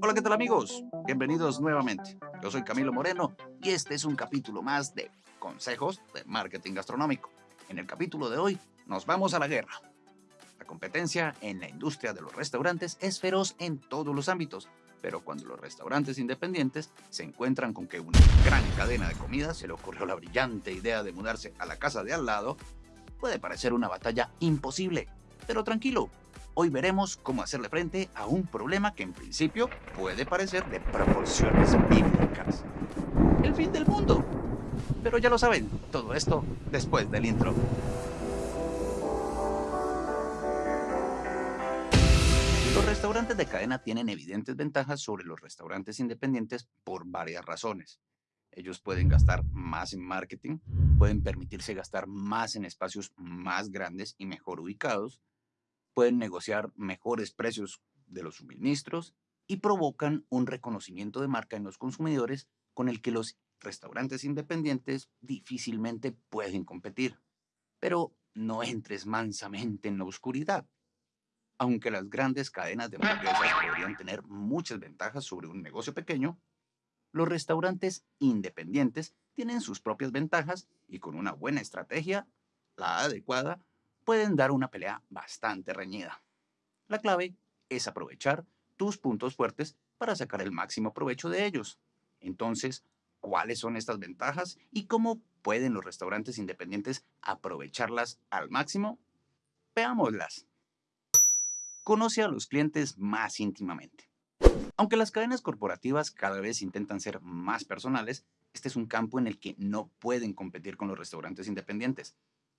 Hola, ¿qué tal amigos? Bienvenidos nuevamente. Yo soy Camilo Moreno y este es un capítulo más de Consejos de Marketing Gastronómico. En el capítulo de hoy nos vamos a la guerra. La competencia en la industria de los restaurantes es feroz en todos los ámbitos, pero cuando los restaurantes independientes se encuentran con que una gran cadena de comida se le ocurrió la brillante idea de mudarse a la casa de al lado, puede parecer una batalla imposible. Pero tranquilo, hoy veremos cómo hacerle frente a un problema que en principio puede parecer de proporciones bíblicas. El fin del mundo. Pero ya lo saben, todo esto después del intro. Los restaurantes de cadena tienen evidentes ventajas sobre los restaurantes independientes por varias razones. Ellos pueden gastar más en marketing, pueden permitirse gastar más en espacios más grandes y mejor ubicados, pueden negociar mejores precios de los suministros y provocan un reconocimiento de marca en los consumidores con el que los restaurantes independientes difícilmente pueden competir. Pero no entres mansamente en la oscuridad. Aunque las grandes cadenas de hamburguesas podrían tener muchas ventajas sobre un negocio pequeño, los restaurantes independientes tienen sus propias ventajas y con una buena estrategia, la adecuada, pueden dar una pelea bastante reñida. La clave es aprovechar tus puntos fuertes para sacar el máximo provecho de ellos. Entonces, ¿cuáles son estas ventajas y cómo pueden los restaurantes independientes aprovecharlas al máximo? Veámoslas. Conoce a los clientes más íntimamente. Aunque las cadenas corporativas cada vez intentan ser más personales, este es un campo en el que no pueden competir con los restaurantes independientes.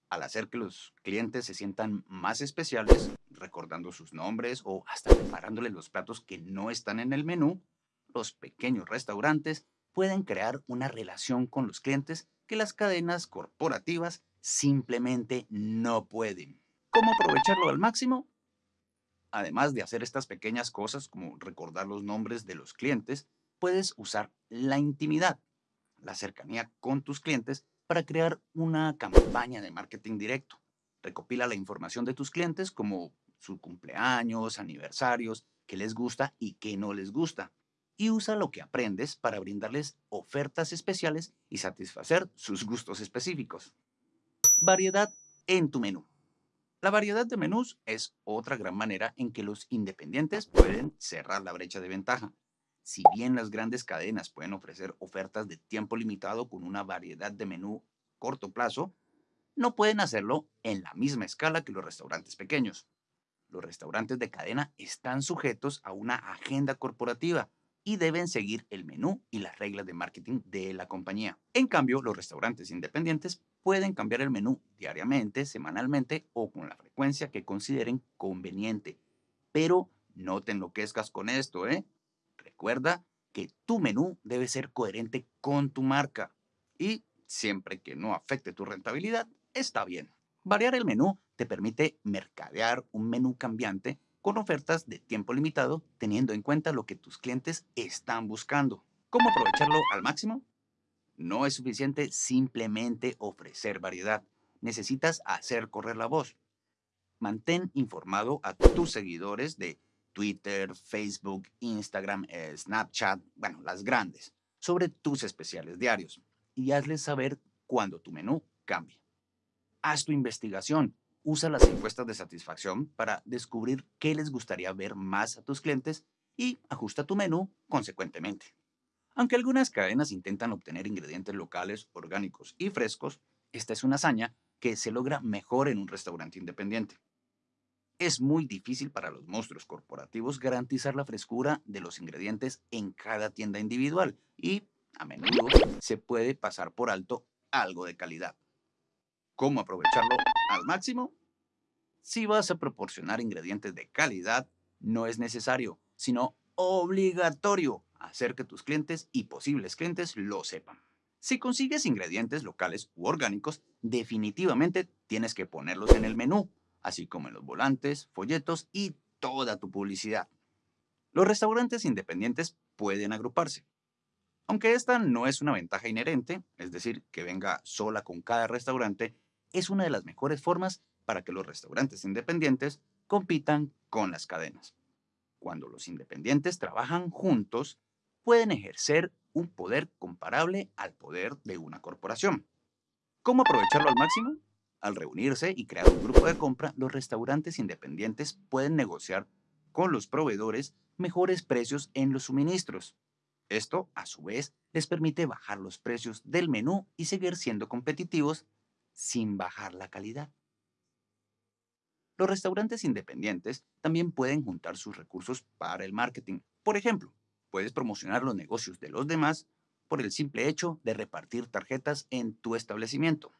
Al hacer que los clientes se sientan más especiales, recordando sus nombres o hasta preparándoles los platos que no están en el menú, los pequeños restaurantes pueden crear una relación con los clientes que las cadenas corporativas simplemente no pueden. ¿Cómo aprovecharlo al máximo? Además de hacer estas pequeñas cosas como recordar los nombres de los clientes, puedes usar la intimidad, la cercanía con tus clientes para crear una campaña de marketing directo. Recopila la información de tus clientes como su cumpleaños, aniversarios, qué les gusta y qué no les gusta. Y usa lo que aprendes para brindarles ofertas especiales y satisfacer sus gustos específicos. Variedad en tu menú. La variedad de menús es otra gran manera en que los independientes pueden cerrar la brecha de ventaja. Si bien las grandes cadenas pueden ofrecer ofertas de tiempo limitado con una variedad de menú corto plazo, no pueden hacerlo en la misma escala que los restaurantes pequeños. Los restaurantes de cadena están sujetos a una agenda corporativa y deben seguir el menú y las reglas de marketing de la compañía. En cambio, los restaurantes independientes pueden cambiar el menú diariamente, semanalmente o con la frecuencia que consideren conveniente. Pero no te enloquezcas con esto, ¿eh? Recuerda que tu menú debe ser coherente con tu marca y siempre que no afecte tu rentabilidad, está bien. Variar el menú te permite mercadear un menú cambiante con ofertas de tiempo limitado teniendo en cuenta lo que tus clientes están buscando. ¿Cómo aprovecharlo al máximo? No es suficiente simplemente ofrecer variedad. Necesitas hacer correr la voz. Mantén informado a tus seguidores de Twitter, Facebook, Instagram, eh, Snapchat, bueno, las grandes, sobre tus especiales diarios y hazles saber cuando tu menú cambie. Haz tu investigación. Usa las encuestas de satisfacción para descubrir qué les gustaría ver más a tus clientes y ajusta tu menú consecuentemente. Aunque algunas cadenas intentan obtener ingredientes locales, orgánicos y frescos, esta es una hazaña que se logra mejor en un restaurante independiente. Es muy difícil para los monstruos corporativos garantizar la frescura de los ingredientes en cada tienda individual y, a menudo, se puede pasar por alto algo de calidad. ¿Cómo aprovecharlo al máximo? Si vas a proporcionar ingredientes de calidad, no es necesario, sino obligatorio hacer que tus clientes y posibles clientes lo sepan. Si consigues ingredientes locales u orgánicos, definitivamente tienes que ponerlos en el menú, así como en los volantes, folletos y toda tu publicidad. Los restaurantes independientes pueden agruparse. Aunque esta no es una ventaja inherente, es decir, que venga sola con cada restaurante, es una de las mejores formas para que los restaurantes independientes compitan con las cadenas. cuando los independientes trabajan juntos, pueden ejercer un poder comparable al poder de una corporación. ¿Cómo aprovecharlo al máximo? Al reunirse y crear un grupo de compra, los restaurantes independientes pueden negociar con los proveedores mejores precios en los suministros. Esto, a su vez, les permite bajar los precios del menú y seguir siendo competitivos sin bajar la calidad. Los restaurantes independientes también pueden juntar sus recursos para el marketing. Por ejemplo, puedes promocionar los negocios de los demás por el simple hecho de repartir tarjetas en tu establecimiento.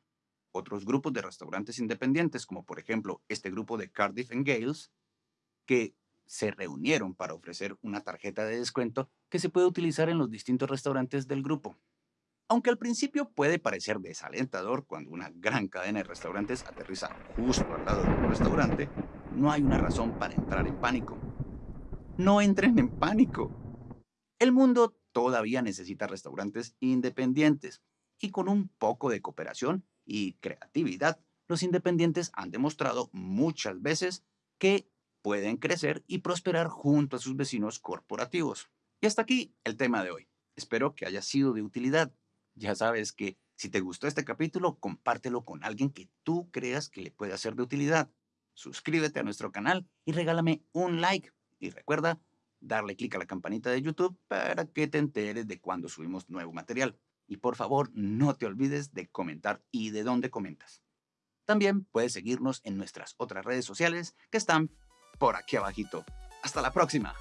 Otros grupos de restaurantes independientes, como por ejemplo este grupo de Cardiff and Gales, que se reunieron para ofrecer una tarjeta de descuento que se puede utilizar en los distintos restaurantes del grupo. Aunque al principio puede parecer desalentador cuando una gran cadena de restaurantes aterriza justo al lado de un restaurante, no hay una razón para entrar en pánico. No entren en pánico. El mundo todavía necesita restaurantes independientes y con un poco de cooperación y creatividad, los independientes han demostrado muchas veces que pueden crecer y prosperar junto a sus vecinos corporativos. Y hasta aquí el tema de hoy. Espero que haya sido de utilidad. Ya sabes que si te gustó este capítulo, compártelo con alguien que tú creas que le puede ser de utilidad. Suscríbete a nuestro canal y regálame un like. Y recuerda darle clic a la campanita de YouTube para que te enteres de cuando subimos nuevo material. Y por favor, no te olvides de comentar y de dónde comentas. También puedes seguirnos en nuestras otras redes sociales que están por aquí abajito. Hasta la próxima.